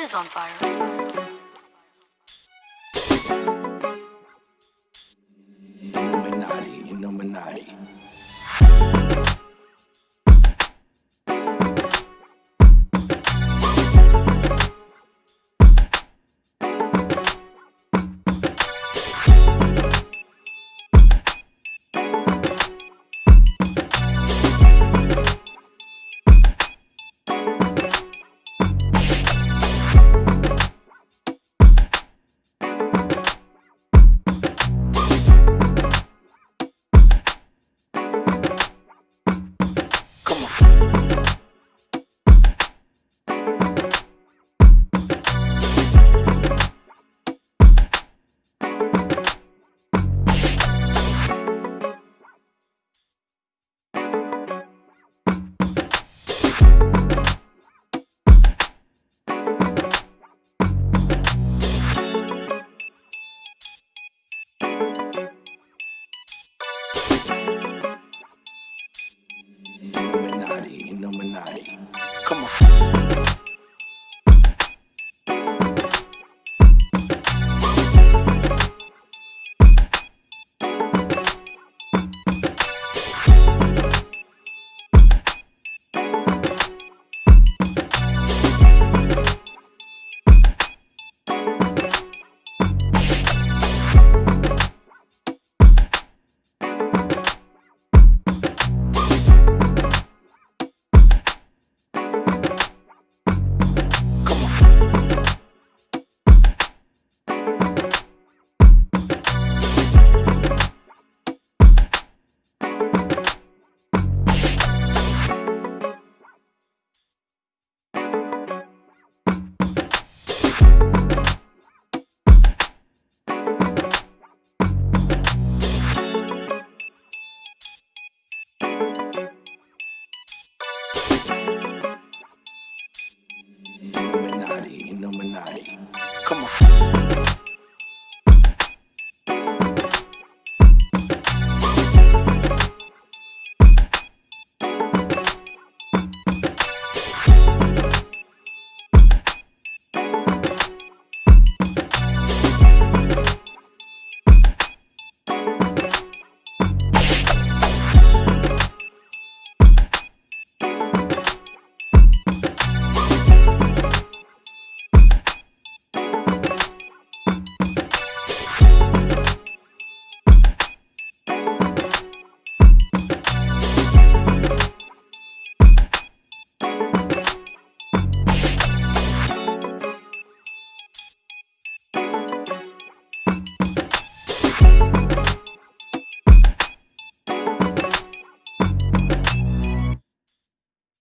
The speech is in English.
is on fire. Illuminati, Illuminati. Illuminati, Illuminati. Come on. Come on.